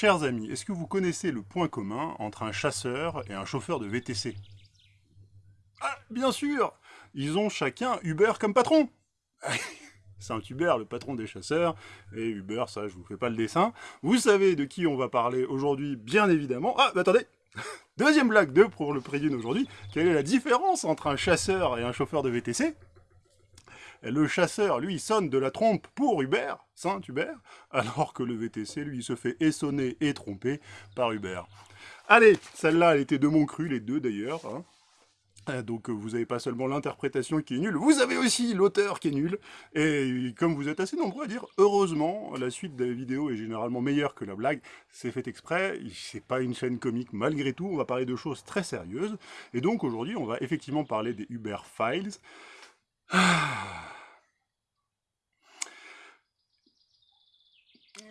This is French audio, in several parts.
Chers amis, est-ce que vous connaissez le point commun entre un chasseur et un chauffeur de VTC Ah, bien sûr Ils ont chacun Uber comme patron Saint Hubert, le patron des chasseurs, et Uber, ça, je vous fais pas le dessin. Vous savez de qui on va parler aujourd'hui, bien évidemment. Ah, mais attendez Deuxième blague 2 pour le prélude aujourd'hui. Quelle est la différence entre un chasseur et un chauffeur de VTC le chasseur, lui, sonne de la trompe pour Hubert, alors que le VTC, lui, se fait essonner et tromper par Uber. Allez, celle-là, elle était de mon cru, les deux d'ailleurs. Hein. Euh, donc vous n'avez pas seulement l'interprétation qui est nulle, vous avez aussi l'auteur qui est nul. Et comme vous êtes assez nombreux à dire, heureusement, la suite de la vidéo est généralement meilleure que la blague. C'est fait exprès, c'est pas une chaîne comique malgré tout, on va parler de choses très sérieuses. Et donc aujourd'hui, on va effectivement parler des Uber Files.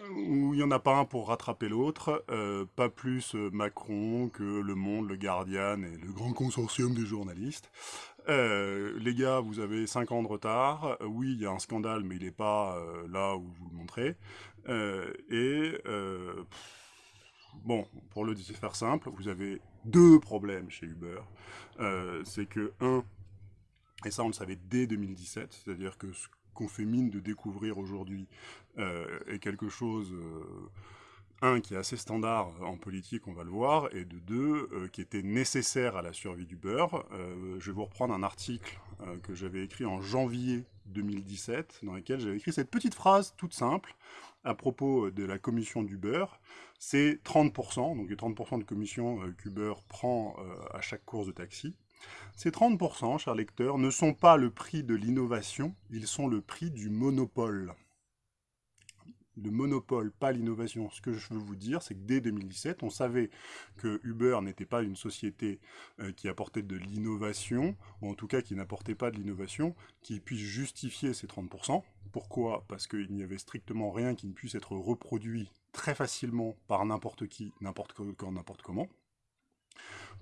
Il n'y en a pas un pour rattraper l'autre, euh, pas plus euh, Macron que Le Monde, Le Guardian et le grand consortium des journalistes. Euh, les gars, vous avez 5 ans de retard. oui, il y a un scandale, mais il n'est pas là où vous le montrez. et bon, pour le faire simple, vous avez deux problèmes chez Uber. C'est que, un, et ça, on le savait dès 2017, c'est-à-dire que ce qu'on fait mine de découvrir aujourd'hui euh, est quelque chose, euh, un, qui est assez standard en politique, on va le voir, et de deux, euh, qui était nécessaire à la survie du beurre. je vais vous reprendre un article que j'avais écrit en janvier 2017, dans lequel j'avais écrit cette petite phrase toute simple à propos de la commission du beurre. C'est 30%, donc les 30% de commission qu'Uber prend à chaque course de taxi. Ces 30%, chers lecteurs, ne sont pas le prix de l'innovation, ils sont le prix du monopole. Le monopole, pas l'innovation. Ce que je veux vous dire, c'est que dès 2017, on savait que Uber n'était pas une société euh, qui apportait de l'innovation, ou en tout cas qui n'apportait pas de l'innovation, qui puisse justifier ces 30%. Pourquoi? Parce qu'il n'y avait strictement rien qui ne puisse être reproduit très facilement par n'importe qui, n'importe quand, n'importe comment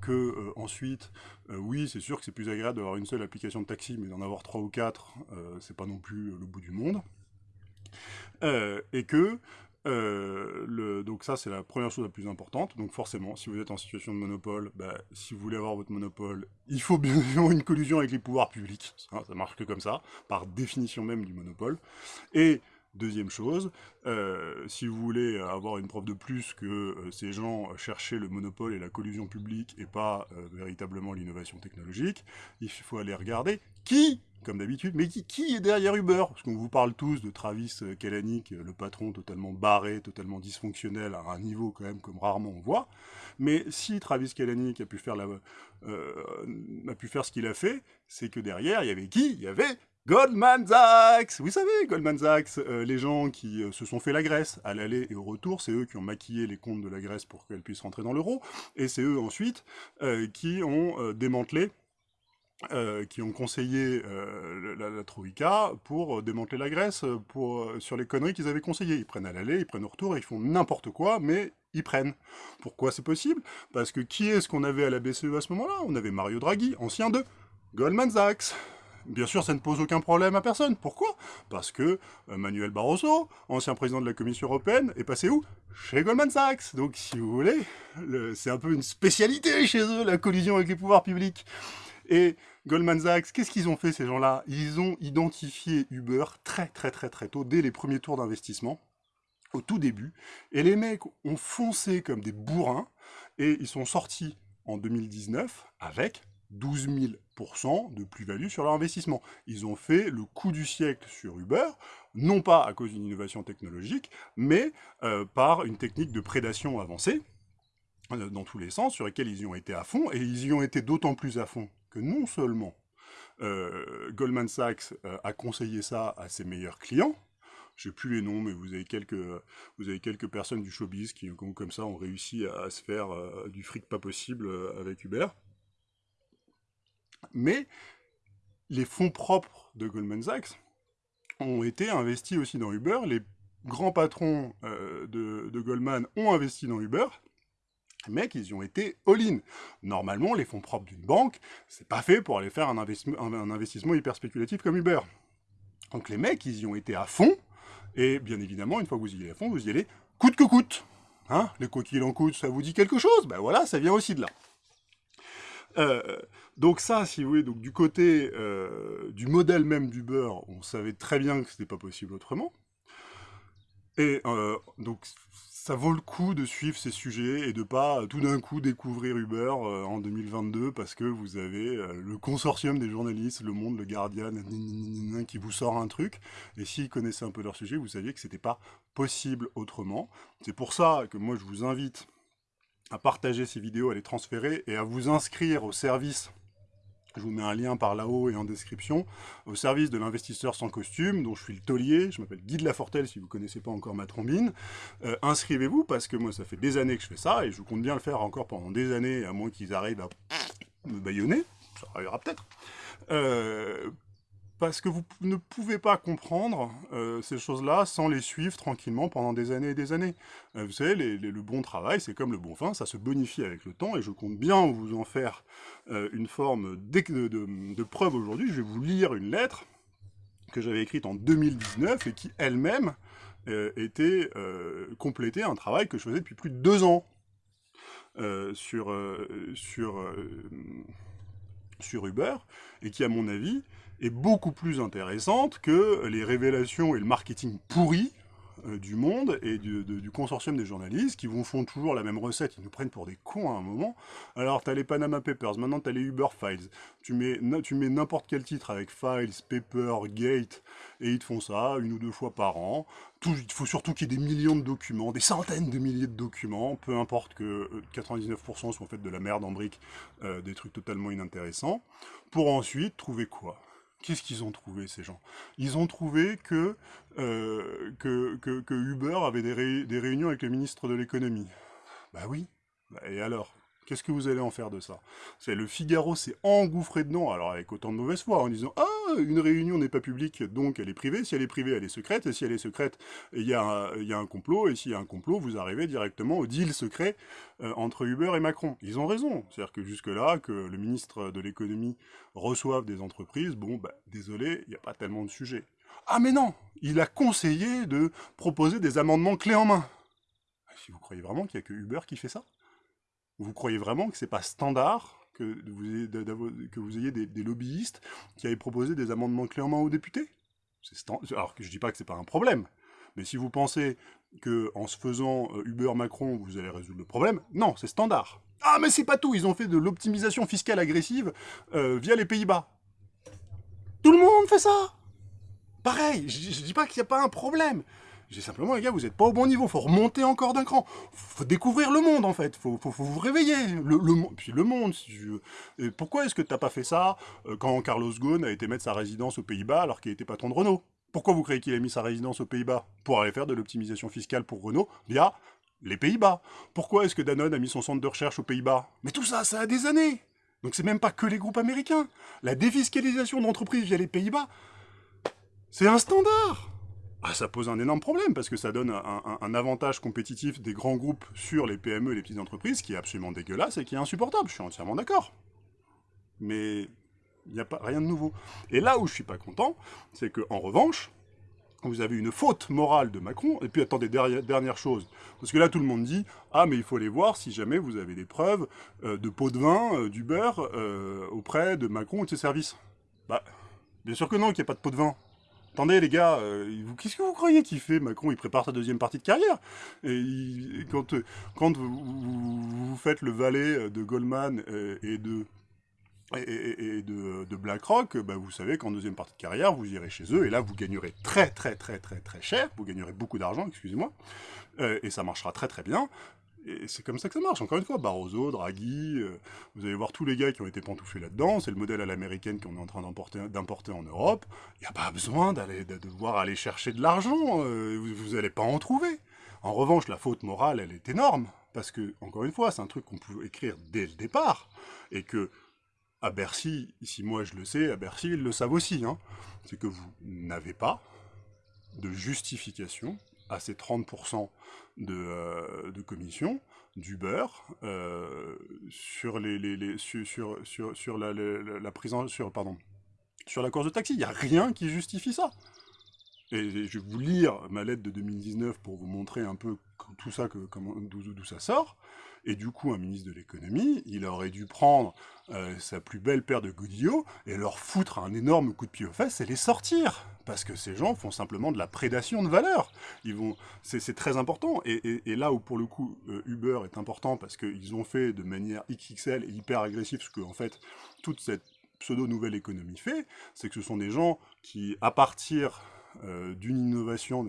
que euh, ensuite, euh, oui, c'est sûr que c'est plus agréable d'avoir une seule application de taxi, mais d'en avoir trois ou quatre, euh, c'est pas non plus le bout du monde. et que, le, donc ça c'est la première chose la plus importante, donc forcément, si vous êtes en situation de monopole, bah, si vous voulez avoir votre monopole, il faut bien évidemment une collusion avec les pouvoirs publics, ça, ça marche que comme ça, par définition même du monopole, et Deuxième chose, euh, si vous voulez avoir une preuve de plus que euh, ces gens cherchaient le monopole et la collusion publique et pas euh, véritablement l'innovation technologique, il faut aller regarder qui, comme d'habitude, mais qui, est derrière Uber Parce qu'on vous parle tous de Travis Kalanick, le patron totalement barré, totalement dysfonctionnel, à un niveau quand même comme rarement on voit. Mais si Travis Kalanick a pu faire, la, a pu faire ce qu'il a fait, c'est que derrière, il y avait qui? Il y avait Goldman Sachs Vous savez, Goldman Sachs, euh, les gens qui euh, se sont fait la Grèce, à l'aller et au retour, c'est eux qui ont maquillé les comptes de la Grèce pour qu'elle puisse rentrer dans l'euro, et c'est eux ensuite euh, qui ont démantelé qui ont conseillé la, Troïka pour démanteler la Grèce sur les conneries qu'ils avaient conseillées. Ils prennent à l'aller, ils prennent au retour, et ils font n'importe quoi, mais ils prennent. Pourquoi c'est possible? Parce que qui est-ce qu'on avait à la BCE à ce moment-là? On avait Mario Draghi, ancien de Goldman Sachs. Bien sûr, ça ne pose aucun problème à personne. Pourquoi? Parce que euh, Manuel Barroso, ancien président de la Commission européenne, est passé où? Chez Goldman Sachs. Donc, si vous voulez, c'est un peu une spécialité chez eux, la collision avec les pouvoirs publics. Et Goldman Sachs, qu'est-ce qu'ils ont fait ces gens-là? Ils ont identifié Uber très très très très tôt, dès les premiers tours d'investissement, au tout début. Et les mecs ont foncé comme des bourrins, et ils sont sortis en 2019 avec 12 000% de plus-value sur leur investissement. Ils ont fait le coup du siècle sur Uber, non pas à cause d'une innovation technologique, mais euh, par une technique de prédation avancée, euh, dans tous les sens, sur lesquels ils y ont été à fond, et ils y ont été d'autant plus à fond que non seulement euh, Goldman Sachs a conseillé ça à ses meilleurs clients, je sais plus les noms, mais vous avez quelques, vous avez quelques personnes du showbiz qui, comme ça, ont réussi à, se faire du fric pas possible avec Uber. Mais les fonds propres de Goldman Sachs ont été investis aussi dans Uber. Les grands patrons euh, de, Goldman ont investi dans Uber. Mecs, ils y ont été all-in. Normalement, les fonds propres d'une banque, c'est pas fait pour aller faire un, un, investissement hyper spéculatif comme Uber. Donc les mecs, ils y ont été à fond. Et bien évidemment, une fois que vous y allez à fond, vous y allez coûte que coûte. Hein? Les qu'il en coûte, ça vous dit quelque chose? Ben voilà, ça vient aussi de là. Euh, donc ça, si vous voulez, donc du côté euh, du modèle même du beurre, on savait très bien que c'était pas possible autrement. Et euh, donc ça vaut le coup de suivre ces sujets et de pas tout d'un coup découvrir Uber en 2022 parce que vous avez le consortium des journalistes, Le Monde, Le Guardian, qui vous sort un truc. Et s'ils connaissaient un peu leur sujet, vous saviez que c'était pas possible autrement. C'est pour ça que moi je vous invite à partager ces vidéos, à les transférer et à vous inscrire au service. Je vous mets un lien par là-haut et en description, au service de l'investisseur sans costume, dont je suis le taulier, je m'appelle Guy de Lafortelle, si vous ne connaissez pas encore ma trombine. Euh, inscrivez-vous, parce que moi, ça fait des années que je fais ça, et je compte bien le faire encore pendant des années, à moins qu'ils arrivent à me baïonner, ça arrivera peut-être, euh, parce que vous ne pouvez pas comprendre euh, ces choses-là sans les suivre tranquillement pendant des années et des années. Euh, vous savez, le bon travail, c'est comme le bon vin, ça se bonifie avec le temps, et je compte bien vous en faire euh, une forme de, preuve aujourd'hui. Je vais vous lire une lettre que j'avais écrite en 2019, et qui elle-même était complétée un travail que je faisais depuis plus de deux ans sur Uber, et qui, à mon avis, est beaucoup plus intéressante que les révélations et le marketing pourri euh, du monde et du, consortium des journalistes qui vont font toujours la même recette, ils nous prennent pour des cons à un moment. Alors t'as les Panama Papers, maintenant t'as les Uber Files, tu mets, n'importe quel titre avec Files, Paper, Gate, et ils te font ça une ou deux fois par an. Il faut surtout qu'il y ait des millions de documents, des centaines de milliers de documents, peu importe que 99% euh, soient faits de la merde en briques, euh, des trucs totalement inintéressants, pour ensuite trouver quoi? Qu'est-ce qu'ils ont trouvé, ces gens? Ils ont trouvé que, euh, Uber avait des, des, réunions avec le ministre de l'économie. Bah oui. Bah, et alors? Qu'est-ce que vous allez en faire de ça? C'est le Figaro s'est engouffré dedans, alors avec autant de mauvaise foi, en disant « Ah, une réunion n'est pas publique, donc elle est privée. Si elle est privée, elle est secrète. Et si elle est secrète, il y, a un complot. Et s'il y a un complot, vous arrivez directement au deal secret euh, entre Uber et Macron. » Ils ont raison. C'est-à-dire que jusque-là, que le ministre de l'économie reçoive des entreprises, bon, bah, désolé, il n'y a pas tellement de sujets. Ah mais non Il a conseillé de proposer des amendements clés en main. Si vous croyez vraiment qu'il n'y a que Uber qui fait ça? Vous croyez vraiment que c'est pas standard que vous ayez, des, lobbyistes qui aient proposé des amendements clairement aux députés? Alors que je dis pas que c'est pas un problème, mais si vous pensez que en se faisant euh, Uber Macron, vous allez résoudre le problème, non, c'est standard. Ah mais c'est pas tout, ils ont fait de l'optimisation fiscale agressive euh, via les Pays-Bas. Tout le monde fait ça Pareil, je, je dis pas qu'il n'y a pas un problème, j'ai simplement, les gars, vous n'êtes pas au bon niveau, faut remonter encore d'un cran. faut découvrir le monde, en fait, faut, faut, vous réveiller. Le, le, puis le monde, si pourquoi est-ce que tu n'as pas fait ça euh, quand Carlos Ghosn a été mettre sa résidence aux Pays-Bas alors qu'il était patron de Renault? Pourquoi vous croyez qu'il a mis sa résidence aux Pays-Bas? Pour aller faire de l'optimisation fiscale pour Renault via les Pays-Bas. Pourquoi est-ce que Danone a mis son centre de recherche aux Pays-Bas? Mais tout ça, ça a des années donc c'est même pas que les groupes américains. La défiscalisation d'entreprises via les Pays-Bas, c'est un standard ah, ça pose un énorme problème, parce que ça donne un, avantage compétitif des grands groupes sur les PME et les petites entreprises, qui est absolument dégueulasse et qui est insupportable, je suis entièrement d'accord. Mais il n'y a pas rien de nouveau. Et là où je suis pas content, c'est que en revanche, vous avez une faute morale de Macron, et puis attendez, dernière, dernière chose, parce que là tout le monde dit « Ah, mais il faut les voir si jamais vous avez des preuves euh, de pots de vin, euh, du beurre, euh, auprès de Macron ou de ses services. » Bah, bien sûr que non, qu'il n'y a pas de pot de vin. Attendez les gars, euh, qu'est-ce que vous croyez qu'il fait Macron? Il prépare sa deuxième partie de carrière. Quand, euh, vous, faites le valet de Goldman euh, et de et, de, BlackRock, bah, vous savez qu'en deuxième partie de carrière, vous irez chez eux, et là, vous gagnerez très très très très très cher, vous gagnerez beaucoup d'argent, excusez-moi, et ça marchera très très bien, et c'est comme ça que ça marche, encore une fois, Barroso, Draghi, euh, vous allez voir tous les gars qui ont été pantouflés là-dedans, c'est le modèle à l'américaine qu'on est en train d'importer en Europe, il n'y a pas besoin d'aller de devoir aller chercher de l'argent, euh, vous n'allez pas en trouver. En revanche, la faute morale, elle est énorme, parce que, encore une fois, c'est un truc qu'on peut écrire dès le départ, et que, à Bercy, ici moi je le sais, à Bercy ils le savent aussi, hein, c'est que vous n'avez pas de justification à ces 30% de, euh, de, commission du beurre euh, sur les, sur, sur, sur, la, présence sur pardon sur la course de taxi. Il n'y a rien qui justifie ça. Et je vais vous lire ma lettre de 2019 pour vous montrer un peu tout ça, d'où ça sort. Et du coup, un ministre de l'économie, il aurait dû prendre euh, sa plus belle paire de godillots et leur foutre un énorme coup de pied aux fesses et les sortir. Parce que ces gens font simplement de la prédation de valeur. Vont, c'est très important. Et, là où pour le coup euh, Uber est important parce qu'ils ont fait de manière XXL et hyper agressive ce que en fait toute cette pseudo nouvelle économie fait, c'est que ce sont des gens qui, à partir euh, d'une innovation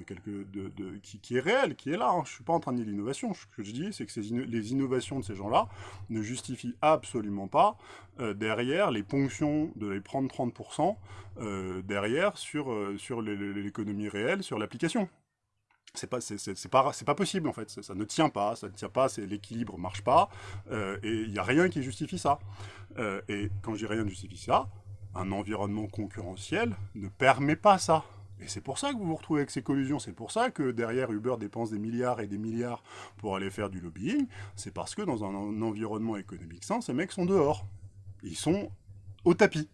qui, est réelle, qui est là. Hein. Je ne suis pas en train de dire l'innovation. Ce que je dis, c'est que les innovations de ces gens-là ne justifient absolument pas euh, derrière les ponctions de les prendre 30% euh, derrière sur, sur l'économie réelle, sur l'application c'est pas pas pas possible en fait ça, ne tient pas ça ne tient pas c'est l'équilibre marche pas et il n'y a rien qui justifie ça et quand je dis rien qui justifie ça un environnement concurrentiel ne permet pas ça et c'est pour ça que vous vous retrouvez avec ces collusions, c'est pour ça que derrière Uber dépense des milliards et des milliards pour aller faire du lobbying, c'est parce que dans un environnement économique sain, ces mecs sont dehors. Ils sont au tapis.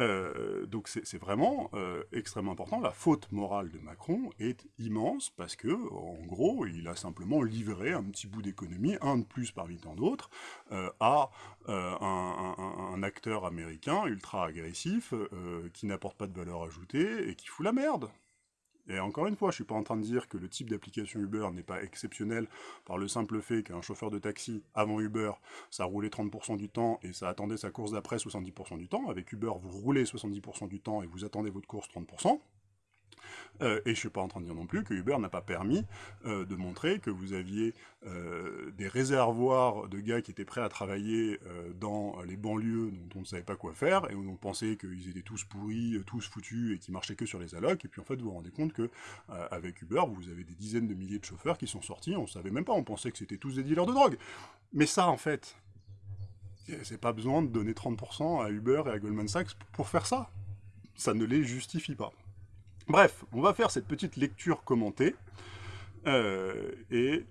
Euh, donc c'est vraiment euh, extrêmement important. La faute morale de Macron est immense parce que, en gros, il a simplement livré un petit bout d'économie, un de plus parmi tant d'autres, euh, à un, acteur américain ultra agressif qui n'apporte pas de valeur ajoutée et qui fout la merde. Et encore une fois, je ne suis pas en train de dire que le type d'application Uber n'est pas exceptionnel par le simple fait qu'un chauffeur de taxi, avant Uber, ça roulait 30% du temps et ça attendait sa course d'après 70% du temps. Avec Uber, vous roulez 70% du temps et vous attendez votre course 30%. Euh, et je suis pas en train de dire non plus que Uber n'a pas permis euh, de montrer que vous aviez euh, des réservoirs de gars qui étaient prêts à travailler dans les banlieues dont on ne savait pas quoi faire, et où on pensait qu'ils étaient tous pourris, tous foutus, et qui marchaient que sur les allocs, et puis en fait vous vous rendez compte que avec Uber, vous avez des dizaines de milliers de chauffeurs qui sont sortis, on ne savait même pas, on pensait que c'était tous des dealers de drogue. Mais ça, en fait, c'est pas besoin de donner 30% à Uber et à Goldman Sachs pour faire ça. Ça ne les justifie pas. Bref, on va faire cette petite lecture commentée, euh, et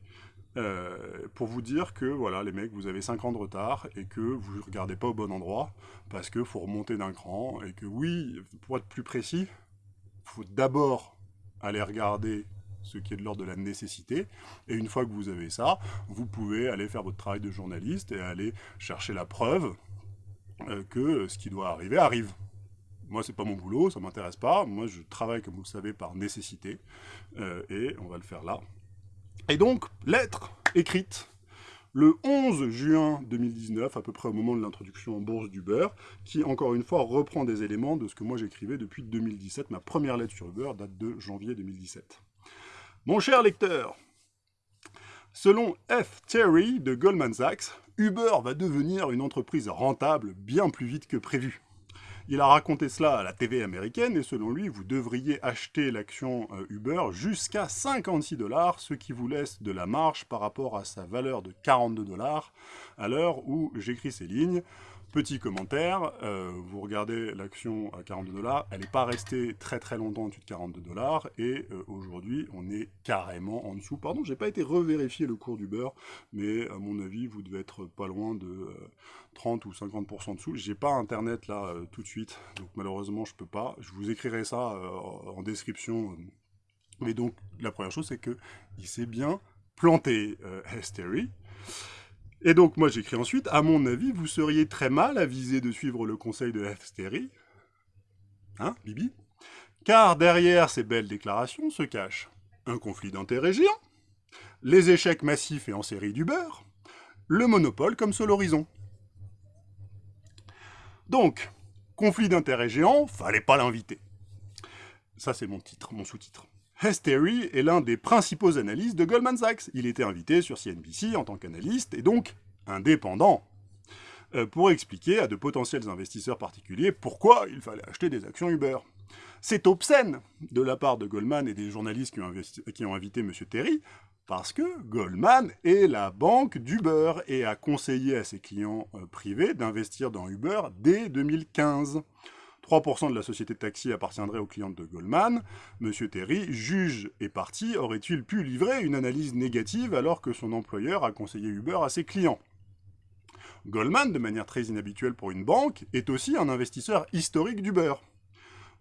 euh, pour vous dire que, voilà, les mecs, vous avez 5 ans de retard, et que vous ne regardez pas au bon endroit, parce qu'il faut remonter d'un cran, et que oui, pour être plus précis, il faut d'abord aller regarder ce qui est de l'ordre de la nécessité, et une fois que vous avez ça, vous pouvez aller faire votre travail de journaliste, et aller chercher la preuve euh, que ce qui doit arriver arrive. Moi, c'est pas mon boulot, ça m'intéresse pas. Moi, je travaille, comme vous le savez, par nécessité. Euh, et on va le faire là. Et donc, lettre écrite le 11 juin 2019, à peu près au moment de l'introduction en bourse d'Uber, qui, encore une fois, reprend des éléments de ce que moi j'écrivais depuis 2017. Ma première lettre sur Uber date de janvier 2017. Mon cher lecteur, selon F. Terry de Goldman Sachs, Uber va devenir une entreprise rentable bien plus vite que prévu. Il a raconté cela à la TV américaine et selon lui, vous devriez acheter l'action euh, Uber jusqu'à 56 dollars, ce qui vous laisse de la marge par rapport à sa valeur de 42 dollars à l'heure où j'écris ces lignes. Petit commentaire, euh, vous regardez l'action à 42 dollars, elle n'est pas restée très très longtemps en dessous de 42 dollars, et euh, aujourd'hui on est carrément en dessous. Pardon, j'ai pas été revérifier le cours du beurre, mais à mon avis vous devez être pas loin de 30 euh, ou 50% dessous. J'ai pas internet là tout de suite, donc malheureusement je peux pas. Je vous écrirai ça en description. Mais donc la première chose c'est que il s'est bien planté, Hestery. Et donc, moi, j'écris ensuite, à mon avis, vous seriez très mal avisé de suivre le conseil de Hestery. Hein, Bibi? Car derrière ces belles déclarations se cache un conflit d'intérêts géant, les échecs massifs et en série du beurre, le monopole comme seul horizon. Donc, conflit d'intérêts géant, fallait pas l'inviter. Ça, c'est mon titre, mon sous-titre. Hestery est l'un des principaux analystes de Goldman Sachs. Il était invité sur CNBC en tant qu'analyste et donc indépendant euh, pour expliquer à de potentiels investisseurs particuliers pourquoi il fallait acheter des actions Uber. C'est obscène de la part de Goldman et des journalistes qui ont, invité M. Terry, parce que Goldman est la banque d'Uber et a conseillé à ses clients euh, privés d'investir dans Uber dès 2015. 3% de la société de taxi appartiendrait aux clients de Goldman. Monsieur Terry, juge et parti, aurait-il pu livrer une analyse négative alors que son employeur a conseillé Uber à ses clients? Goldman, de manière très inhabituelle pour une banque, est aussi un investisseur historique d'Uber.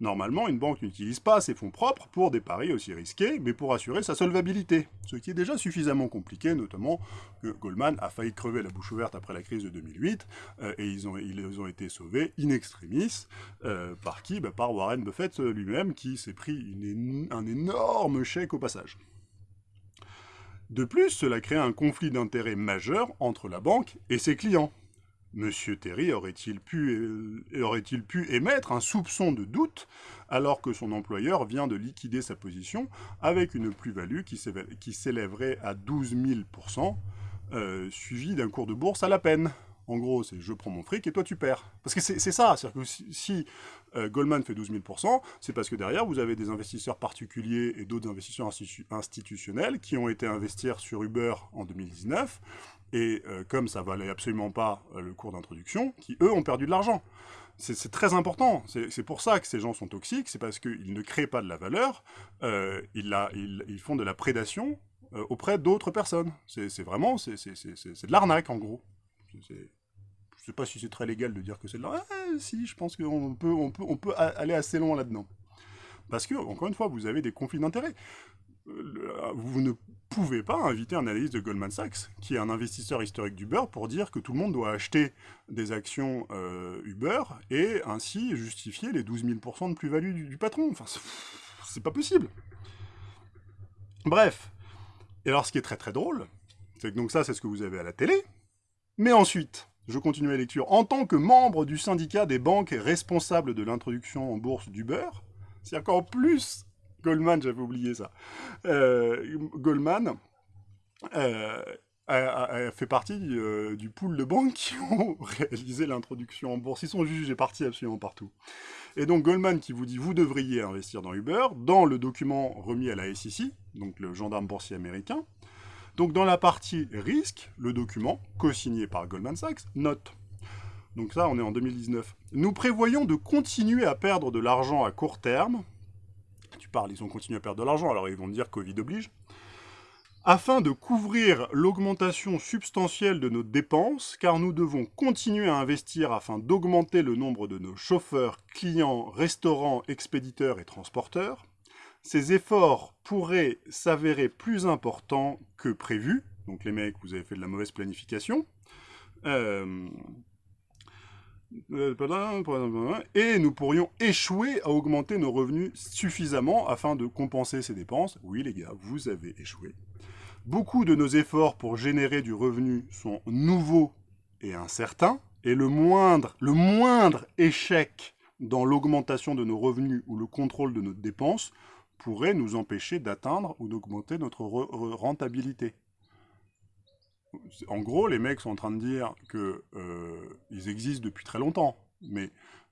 Normalement, une banque n'utilise pas ses fonds propres pour des paris aussi risqués, mais pour assurer sa solvabilité, ce qui est déjà suffisamment compliqué, notamment que Goldman a failli crever la bouche ouverte après la crise de 2008, euh, et ils ont, été sauvés in extremis, euh, par qui? Bah, Par Warren Buffett lui-même, qui s'est pris un énorme chèque au passage. De plus, cela crée un conflit d'intérêts majeur entre la banque et ses clients. Monsieur Terry aurait-il pu, euh, aurait pu, émettre un soupçon de doute alors que son employeur vient de liquider sa position avec une plus-value qui s'élèverait à 12 000% euh, suivi d'un cours de bourse à la peine? En gros, c'est je prends mon fric et toi tu perds. Parce que c'est ça, c'est-à-dire que si, euh, Goldman fait 12 000%, c'est parce que derrière, vous avez des investisseurs particuliers et d'autres investisseurs institutionnels qui ont été investir sur Uber en 2019, et euh, comme ça valait absolument pas euh, le cours d'introduction, qui eux ont perdu de l'argent. C'est très important, c'est pour ça que ces gens sont toxiques, c'est parce qu'ils ne créent pas de la valeur, ils, ils, font de la prédation auprès d'autres personnes. C'est vraiment, c'est de l'arnaque en gros sais pas si c'est très légal de dire que c'est de la... Ah, si, je pense qu'on peut, peut aller assez loin là-dedans. Parce que, encore une fois, vous avez des conflits d'intérêts. Vous ne pouvez pas inviter un analyste de Goldman Sachs, qui est un investisseur historique d'Uber, pour dire que tout le monde doit acheter des actions euh, Uber et ainsi justifier les 12 000% de plus-value du, patron. Enfin, c'est pas possible. Bref. Et alors, ce qui est très très drôle, c'est que donc ça, c'est ce que vous avez à la télé. Mais ensuite, je continue la lecture. En tant que membre du syndicat des banques responsables de l'introduction en bourse d'Uber, c'est encore plus Goldman, j'avais oublié ça. Euh, Goldman euh, fait partie euh, du pool de banques qui ont réalisé l'introduction en bourse. Ils sont jugés partis absolument partout. Et donc Goldman qui vous dit vous devriez investir dans Uber, dans le document remis à la SEC, donc le gendarme boursier américain, donc dans la partie risque, le document, co-signé par Goldman Sachs, note. Donc ça, on est en 2019. Nous prévoyons de continuer à perdre de l'argent à court terme. Ils ont continué à perdre de l'argent, alors ils vont dire Covid oblige. Afin de couvrir l'augmentation substantielle de nos dépenses, car nous devons continuer à investir afin d'augmenter le nombre de nos chauffeurs, clients, restaurants, expéditeurs et transporteurs ces efforts pourraient s'avérer plus importants que prévu. Donc les mecs, vous avez fait de la mauvaise planification. Euh, et nous pourrions échouer à augmenter nos revenus suffisamment afin de compenser ces dépenses. Oui les gars, vous avez échoué. Beaucoup de nos efforts pour générer du revenu sont nouveaux et incertains, et le moindre, le moindre échec dans l'augmentation de nos revenus ou le contrôle de nos dépenses pourrait nous empêcher d'atteindre ou d'augmenter notre rentabilité. En gros, les mecs sont en train de dire qu'ils euh, existent depuis très longtemps, mais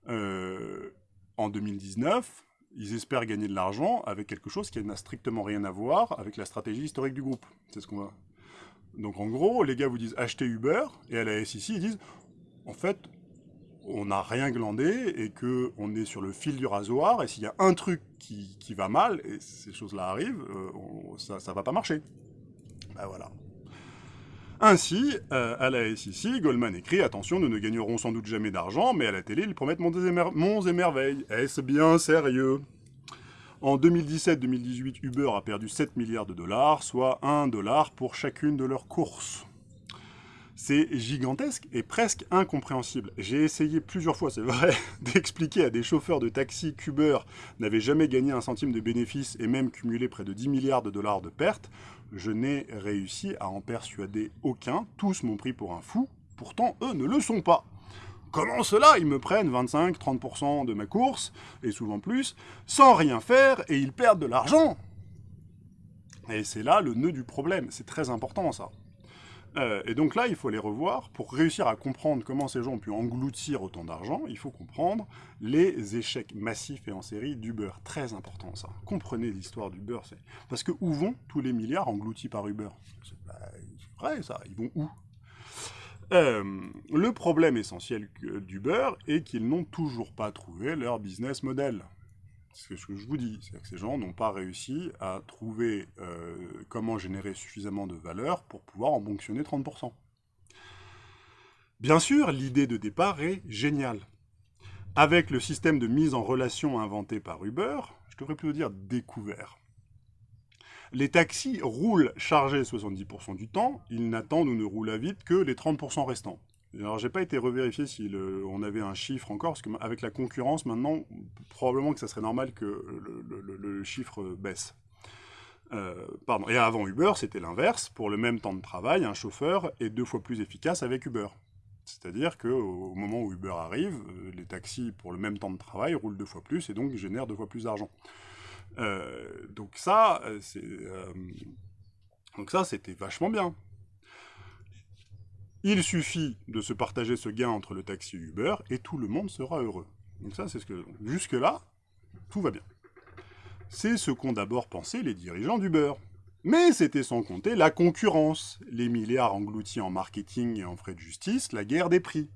euh, en 2019, ils espèrent gagner de l'argent avec quelque chose qui n'a strictement rien à voir avec la stratégie historique du groupe. C'est ce qu'on va... Donc en gros, les gars vous disent achetez Uber, et à la SEC, ils disent en fait, on n'a rien glandé et qu'on est sur le fil du rasoir, et s'il y a un truc qui, va mal, et ces choses-là arrivent, euh, ça ne va pas marcher. Ben voilà. Ainsi, à la SEC, Goldman écrit « Attention, nous ne gagnerons sans doute jamais d'argent, mais à la télé, ils promettent monts et, merveilles. Est-ce bien sérieux ?» En 2017-2018, Uber a perdu 7 milliards de dollars, soit 1 dollar pour chacune de leurs courses. C'est gigantesque et presque incompréhensible. J'ai essayé plusieurs fois, c'est vrai, d'expliquer à des chauffeurs de taxi qu'Uber n'avait jamais gagné un centime de bénéfices et même cumulé près de 10 milliards de dollars de pertes. Je n'ai réussi à en persuader aucun, tous m'ont pris pour un fou, pourtant eux ne le sont pas. Comment cela Ils me prennent 25-30% de ma course, et souvent plus, sans rien faire, et ils perdent de l'argent? Et c'est là le nœud du problème, c'est très important ça. Euh, et donc là, il faut les revoir. Pour réussir à comprendre comment ces gens ont pu engloutir autant d'argent, il faut comprendre les échecs massifs et en série d'Uber. Très important, ça. Comprenez l'histoire d'Uber. Parce que où vont tous les milliards engloutis par Uber? C'est vrai, ça. Ils vont où? Euh, le problème essentiel d'Uber est qu'ils n'ont toujours pas trouvé leur business model. C'est ce que je vous dis, c'est que ces gens n'ont pas réussi à trouver euh, comment générer suffisamment de valeur pour pouvoir en fonctionner 30%. Bien sûr, l'idée de départ est géniale. avec le système de mise en relation inventé par Uber, je devrais plutôt dire découvert. Les taxis roulent chargés 70% du temps, ils n'attendent ou ne roulent à vite que les 30% restants. Alors, j'ai pas été revérifié si on avait un chiffre encore, parce qu'avec la concurrence, maintenant, probablement que ça serait normal que le, chiffre baisse. Euh, pardon. Et avant Uber, c'était l'inverse. Pour le même temps de travail, un chauffeur est deux fois plus efficace avec Uber. C'est-à-dire qu'au moment où Uber arrive, euh, les taxis, pour le même temps de travail, roulent deux fois plus et donc génèrent deux fois plus d'argent. Euh, donc ça, donc ça, c'était vachement bien. Il suffit de se partager ce gain entre le taxi et Uber, et tout le monde sera heureux. Donc ça, c'est ce que... Jusque-là, tout va bien. C'est ce qu'ont d'abord pensé les dirigeants d'Uber. Mais c'était sans compter la concurrence, les milliards engloutis en marketing et en frais de justice, la guerre des prix.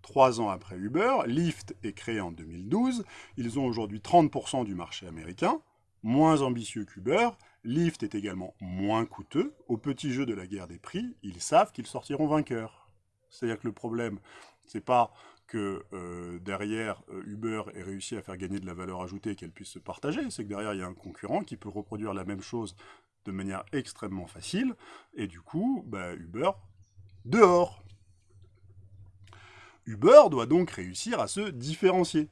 Trois ans après Uber, Lyft est créé en 2012, ils ont aujourd'hui 30% du marché américain, moins ambitieux qu'Uber, Lyft est également moins coûteux. Au petit jeu de la guerre des prix, ils savent qu'ils sortiront vainqueurs. C'est-à-dire que le problème, c'est pas que euh, derrière euh, Uber ait réussi à faire gagner de la valeur ajoutée et qu'elle puisse se partager, c'est que derrière il y a un concurrent qui peut reproduire la même chose de manière extrêmement facile, et du coup, bah, Uber, dehors. Uber doit donc réussir à se différencier.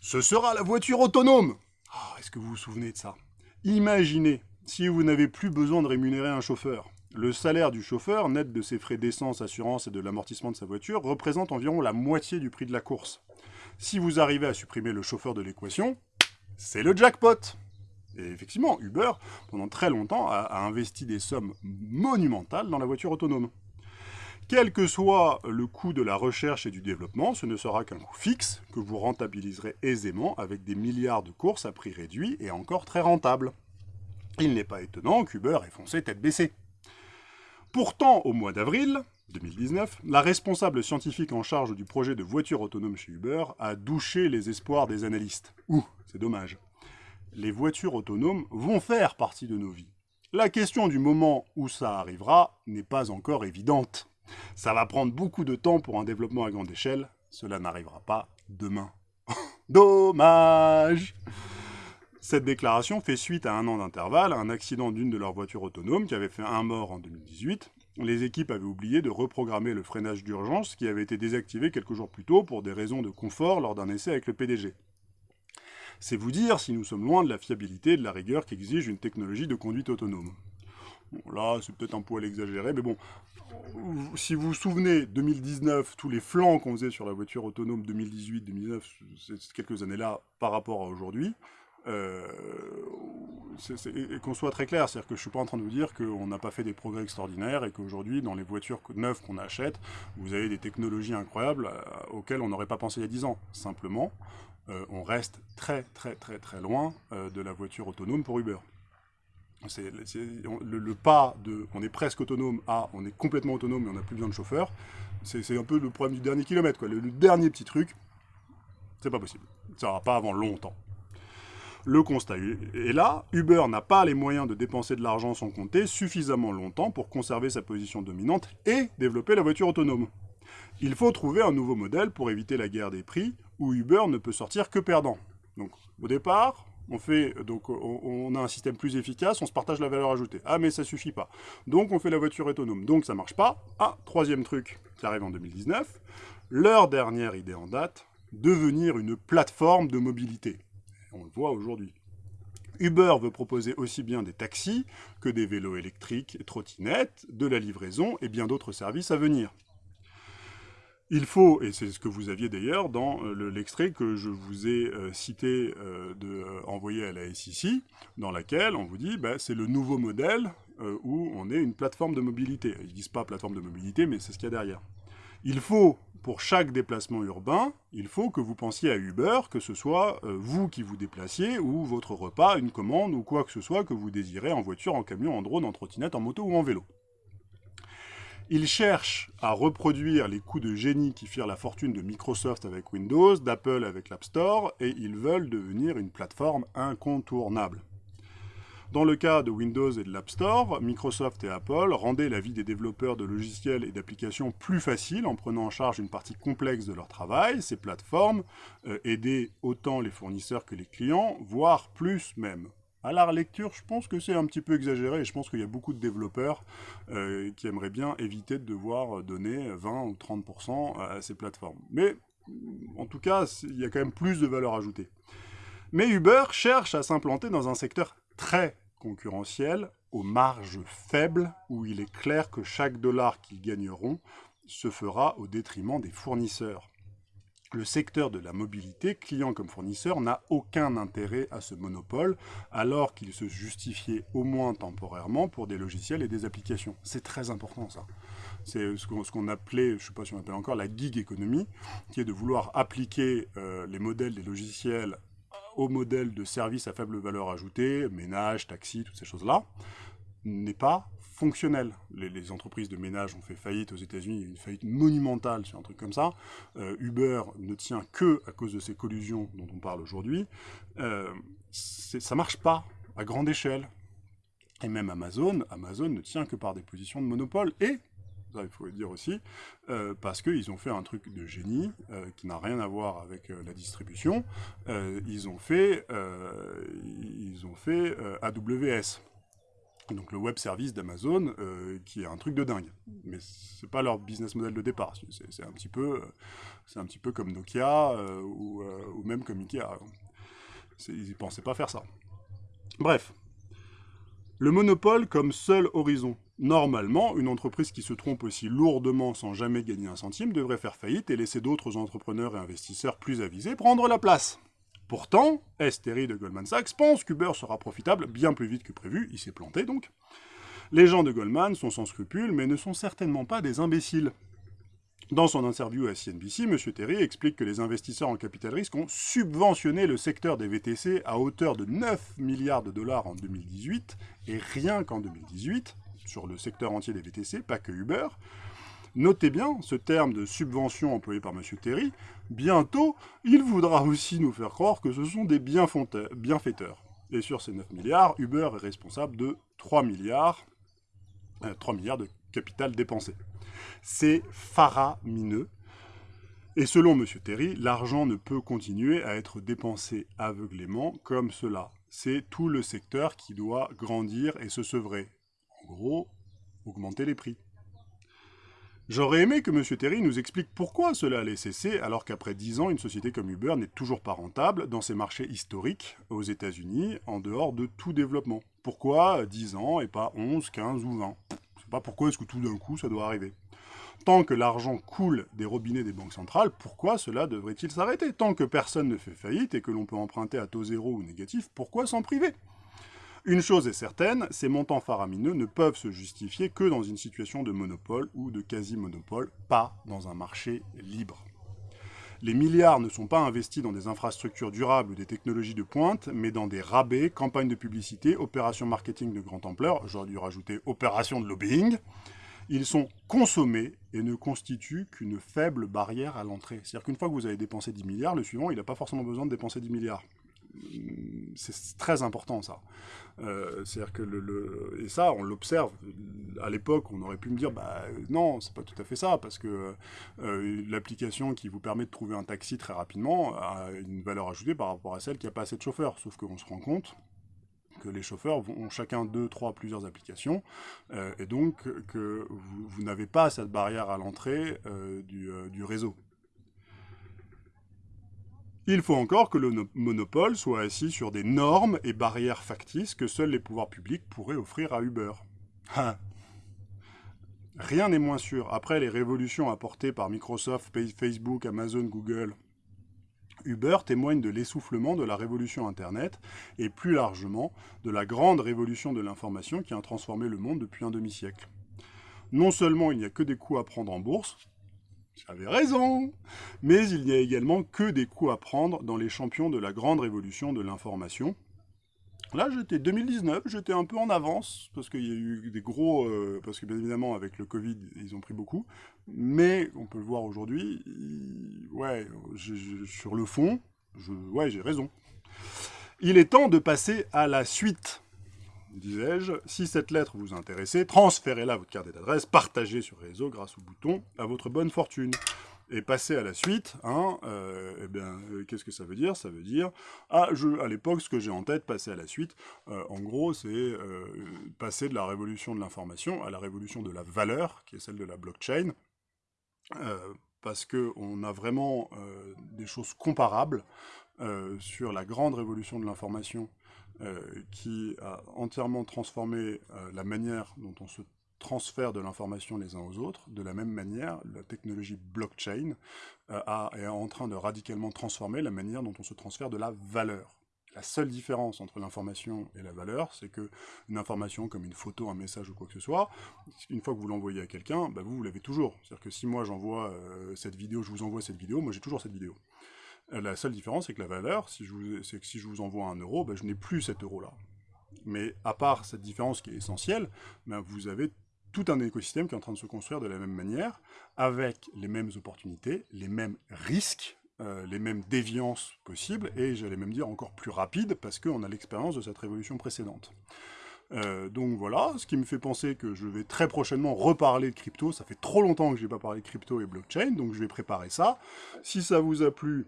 Ce sera la voiture autonome ah, Est-ce que vous vous souvenez de ça? Imaginez, si vous n'avez plus besoin de rémunérer un chauffeur, le salaire du chauffeur, net de ses frais d'essence, assurance et de l'amortissement de sa voiture, représente environ la moitié du prix de la course. Si vous arrivez à supprimer le chauffeur de l'équation, c'est le jackpot Et effectivement, Uber, pendant très longtemps, a, investi des sommes monumentales dans la voiture autonome. Quel que soit le coût de la recherche et du développement, ce ne sera qu'un coût fixe que vous rentabiliserez aisément avec des milliards de courses à prix réduit et encore très rentables. Il n'est pas étonnant qu'Uber ait foncé tête baissée. Pourtant, au mois d'avril 2019, la responsable scientifique en charge du projet de voiture autonome chez Uber a douché les espoirs des analystes. Ouh, c'est dommage. Les voitures autonomes vont faire partie de nos vies. La question du moment où ça arrivera n'est pas encore évidente. Ça va prendre beaucoup de temps pour un développement à grande échelle. Cela n'arrivera pas demain. Dommage Cette déclaration fait suite à un an d'intervalle à un accident d'une de leurs voitures autonomes qui avait fait un mort en 2018. Les équipes avaient oublié de reprogrammer le freinage d'urgence qui avait été désactivé quelques jours plus tôt pour des raisons de confort lors d'un essai avec le PDG. C'est vous dire si nous sommes loin de la fiabilité et de la rigueur qu'exige une technologie de conduite autonome. Là, c'est peut-être un poil exagéré, mais bon, si vous vous souvenez, 2019, tous les flancs qu'on faisait sur la voiture autonome 2018, 2019, c'est quelques années là par rapport à aujourd'hui, euh, et qu'on soit très clair, c'est-à-dire que je suis pas en train de vous dire qu'on n'a pas fait des progrès extraordinaires et qu'aujourd'hui, dans les voitures neuves qu'on achète, vous avez des technologies incroyables euh, auxquelles on n'aurait pas pensé il y a 10 ans. Simplement, euh, on reste très très très très loin de la voiture autonome pour Uber. Le, pas de on est presque autonome à on est complètement autonome mais on n'a plus besoin de chauffeur. C'est un peu le problème du dernier kilomètre. Quoi. Le, dernier petit truc, c'est pas possible. Ça va pas avant longtemps. Le constat est là, Uber n'a pas les moyens de dépenser de l'argent sans compter suffisamment longtemps pour conserver sa position dominante et développer la voiture autonome. Il faut trouver un nouveau modèle pour éviter la guerre des prix où Uber ne peut sortir que perdant. Donc au départ, on a un système plus efficace, on se partage la valeur ajoutée. Ah mais ça suffit pas. Donc on fait la voiture autonome. Donc ça marche pas. Ah, troisième truc qui arrive en 2019, leur dernière idée en date, devenir une plateforme de mobilité. On le voit aujourd'hui. Uber veut proposer aussi bien des taxis que des vélos électriques et trottinettes, de la livraison et bien d'autres services à venir. Il faut, et c'est ce que vous aviez d'ailleurs dans euh, l'extrait que je vous ai euh, cité euh, de, envoyé à la SEC, dans laquelle on vous dit bah, c'est le nouveau modèle où on est une plateforme de mobilité. Ils disent pas plateforme de mobilité, mais c'est ce qu'il y a derrière. Il faut, pour chaque déplacement urbain, il faut que vous pensiez à Uber, que ce soit vous qui vous déplaciez, ou votre repas, une commande, ou quoi que ce soit que vous désirez en voiture, en camion, en drone, en trottinette, en moto ou en vélo. Ils cherchent à reproduire les coups de génie qui firent la fortune de Microsoft avec Windows, d'Apple avec l'App Store, et ils veulent devenir une plateforme incontournable. Dans le cas de Windows et de l'App Store, Microsoft et Apple rendaient la vie des développeurs de logiciels et d'applications plus facile en prenant en charge une partie complexe de leur travail. Ces plateformes euh, aidaient autant les fournisseurs que les clients, voire plus même. À la lecture, je pense que c'est un petit peu exagéré et je pense qu'il y a beaucoup de développeurs euh, qui aimeraient bien éviter de devoir donner 20 ou 30% à ces plateformes. Mais en tout cas, il y a quand même plus de valeur ajoutée. Mais Uber cherche à s'implanter dans un secteur très concurrentiel, aux marges faibles, où il est clair que chaque dollar qu'ils gagneront se fera au détriment des fournisseurs. Le secteur de la mobilité, client comme fournisseur, n'a aucun intérêt à ce monopole, alors qu'il se justifiait au moins temporairement pour des logiciels et des applications. C'est très important ça. C'est ce qu'on appelait, je ne sais pas si on appelle encore, la gig économie, qui est de vouloir appliquer euh, les modèles des logiciels au modèle de service à faible valeur ajoutée, ménage, taxi, toutes ces choses-là, n'est pas fonctionnel. Les, entreprises de ménage ont fait faillite aux États-Unis, une faillite monumentale sur un truc comme ça. Euh, Uber ne tient que à cause de ces collusions dont on parle aujourd'hui. Euh, ça marche pas à grande échelle. Et même Amazon, Amazon ne tient que par des positions de monopole. Et il faut le dire aussi, euh, parce qu'ils ont fait un truc de génie euh, qui n'a rien à voir avec euh, la distribution. ils ont fait, ils ont fait AWS. Donc le web service d'Amazon, qui est un truc de dingue. Mais c'est pas leur business model de départ. C'est un petit peu, c'est un petit peu comme Nokia ou, ou, même comme Ikea. Ils ne pensaient pas faire ça. Bref, le monopole comme seul horizon. Normalement, une entreprise qui se trompe aussi lourdement sans jamais gagner un centime devrait faire faillite et laisser d'autres entrepreneurs et investisseurs plus avisés prendre la place. Pourtant, Esteri de Goldman Sachs pense qu'Uber sera profitable bien plus vite que prévu, il s'est planté donc. Les gens de Goldman sont sans scrupules, mais ne sont certainement pas des imbéciles. Dans son interview à CNBC, M. Terry explique que les investisseurs en capital risque ont subventionné le secteur des VTC à hauteur de 9 milliards de dollars en 2018, et rien qu'en 2018, sur le secteur entier des VTC, pas que Uber. Notez bien ce terme de subvention employé par M. Terry. Bientôt, il voudra aussi nous faire croire que ce sont des bienfaiteurs. Et sur ces 9 milliards, Uber est responsable de 3 milliards, 3 euh, milliards de capital dépensé. C'est faramineux. Et selon M. Terry, l'argent ne peut continuer à être dépensé aveuglément comme cela. C'est tout le secteur qui doit grandir et se sevrer gros, augmenter les prix. J'aurais aimé que M. Terry nous explique pourquoi cela allait cesser alors qu'après 10 ans, une société comme Uber n'est toujours pas rentable dans ses marchés historiques aux États-Unis, en dehors de tout développement. Pourquoi 10 ans et pas 11, 15 ou 20 Je sais pas pourquoi est-ce que tout d'un coup ça doit arriver. Tant que l'argent coule des robinets des banques centrales, pourquoi cela devrait-il s'arrêter? Tant que personne ne fait faillite et que l'on peut emprunter à taux zéro ou négatif, pourquoi s'en priver? Une chose est certaine, ces montants faramineux ne peuvent se justifier que dans une situation de monopole ou de quasi-monopole, pas dans un marché libre. Les milliards ne sont pas investis dans des infrastructures durables ou des technologies de pointe, mais dans des rabais, campagnes de publicité, opérations marketing de grande ampleur, j'aurais dû rajouter opérations de lobbying. Ils sont consommés et ne constituent qu'une faible barrière à l'entrée. C'est-à-dire qu'une fois que vous avez dépensé 10 milliards, le suivant, il n'a pas forcément besoin de dépenser 10 milliards c'est très important ça. Euh, c'est-à-dire que et ça on l'observe. À l'époque, on aurait pu me dire bah non, c'est pas tout à fait ça parce que euh, l'application qui vous permet de trouver un taxi très rapidement a une valeur ajoutée par rapport à celle qui a pas assez de chauffeurs. Sauf qu'on se rend compte que les chauffeurs ont chacun deux, trois, plusieurs applications, euh, et donc que vous, n'avez pas cette barrière à l'entrée du réseau. Il faut encore que le monopole soit assis sur des normes et barrières factices que seuls les pouvoirs publics pourraient offrir à Uber. Hein. Rien n'est moins sûr. Après les révolutions apportées par Microsoft, Facebook, Amazon, Google, Uber témoigne de l'essoufflement de la révolution Internet et plus largement de la grande révolution de l'information qui a transformé le monde depuis un demi-siècle. Non seulement il n'y a que des coûts à prendre en bourse, j'avais raison Mais il n'y a également que des coups à prendre dans les champions de la grande révolution de l'information. Là, j'étais 2019, j'étais un peu en avance, parce qu'il y a eu des gros... Euh, parce que bien évidemment, avec le Covid, ils ont pris beaucoup. Mais, on peut le voir aujourd'hui, ouais, sur le fond, ouais, j'ai raison. Il est temps de passer à la suite. Disais-je, si cette lettre vous intéresse, transférez-la votre carte d'adresse, partagez sur les réseaux grâce au bouton à votre bonne fortune. Et passer à la suite, hein, euh, eh bien, euh, qu'est-ce que ça veut dire? Ça veut dire, ah, à l'époque, ce que j'ai en tête, passer à la suite, euh, en gros, c'est passer de la révolution de l'information à la révolution de la valeur, qui est celle de la blockchain, parce qu'on a vraiment des choses comparables sur la grande révolution de l'information qui a entièrement transformé la manière dont on se transfert de l'information les uns aux autres. De la même manière, la technologie blockchain euh, est en train de radicalement transformer la manière dont on se transfère de la valeur. La seule différence entre l'information et la valeur, c'est que une information comme une photo, un message ou quoi que ce soit, une fois que vous l'envoyez à quelqu'un, bah, vous, l'avez toujours. C'est-à-dire que si moi j'envoie euh, cette vidéo, je vous envoie cette vidéo, moi j'ai toujours cette vidéo. La seule différence, c'est que la valeur, c'est que si je vous envoie un euro, bah, je n'ai plus cet euro-là. Mais à part cette différence qui est essentielle, bah, vous avez tout un écosystème qui est en train de se construire de la même manière, avec les mêmes opportunités, les mêmes risques, euh, les mêmes déviances possibles, et j'allais même dire encore plus rapides, parce qu'on a l'expérience de cette révolution précédente. Euh, donc voilà, ce qui me fait penser que je vais très prochainement reparler de crypto, ça fait trop longtemps que je n'ai pas parlé de crypto et blockchain, donc je vais préparer ça. Si ça vous a plu,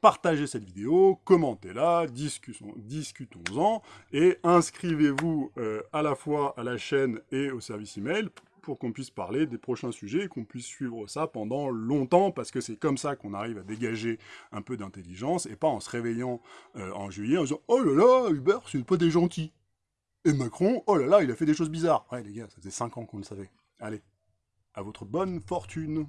partagez cette vidéo, commentez-la, discutons-en, et inscrivez-vous euh, à la fois à la chaîne et au service email pour qu'on puisse parler des prochains sujets et qu'on puisse suivre ça pendant longtemps, parce que c'est comme ça qu'on arrive à dégager un peu d'intelligence, et pas en se réveillant euh, en juillet en disant « Oh là là, Hubert, c'est pas des gentils !» Et Macron, oh là là, il a fait des choses bizarres. Ouais les gars, ça faisait 5 ans qu'on le savait. Allez, à votre bonne fortune